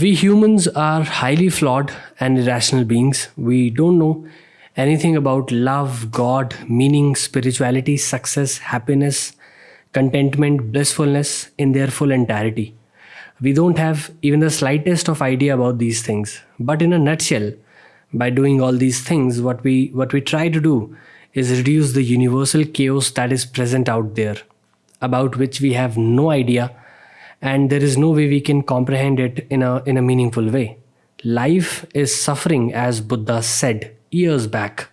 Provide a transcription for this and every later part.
we humans are highly flawed and irrational beings. We don't know anything about love, God, meaning, spirituality, success, happiness, contentment, blissfulness in their full entirety. We don't have even the slightest of idea about these things. But in a nutshell, by doing all these things, what we what we try to do is reduce the universal chaos that is present out there, about which we have no idea, and there is no way we can comprehend it in a in a meaningful way. Life is suffering, as Buddha said years back.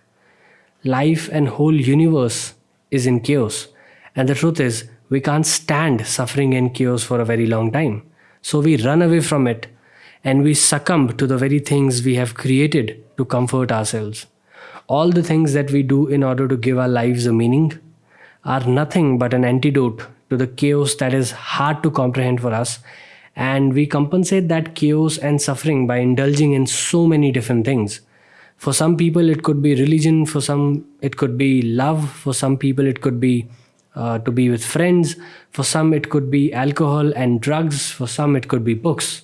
Life and whole universe is in chaos. And the truth is, we can't stand suffering and chaos for a very long time. So we run away from it and we succumb to the very things we have created to comfort ourselves. All the things that we do in order to give our lives a meaning are nothing but an antidote to the chaos that is hard to comprehend for us. And we compensate that chaos and suffering by indulging in so many different things. For some people it could be religion. For some it could be love. For some people it could be uh, to be with friends. For some it could be alcohol and drugs. For some it could be books.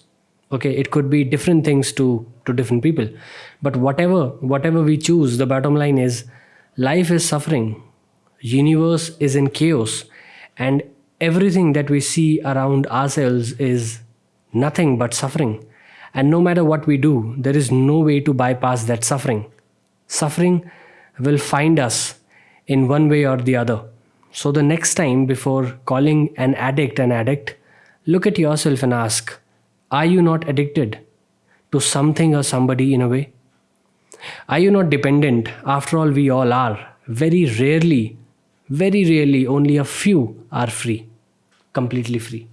Okay it could be different things to to different people. But whatever whatever we choose the bottom line is life is suffering. Universe is in chaos. And everything that we see around ourselves is nothing but suffering and no matter what we do, there is no way to bypass that suffering. Suffering will find us in one way or the other. So the next time before calling an addict an addict, look at yourself and ask, are you not addicted to something or somebody in a way? Are you not dependent? After all, we all are. Very rarely, very rarely, only a few are free, completely free.